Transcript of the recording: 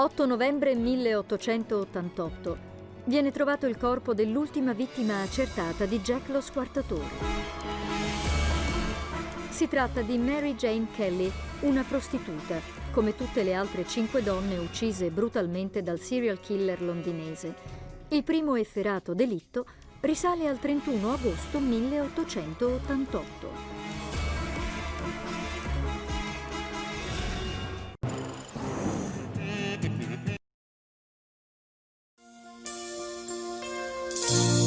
8 novembre 1888 viene trovato il corpo dell'ultima vittima accertata di Jack lo squartatore. Si tratta di Mary Jane Kelly, una prostituta, come tutte le altre cinque donne uccise brutalmente dal serial killer londinese. Il primo efferato delitto risale al 31 agosto 1888. you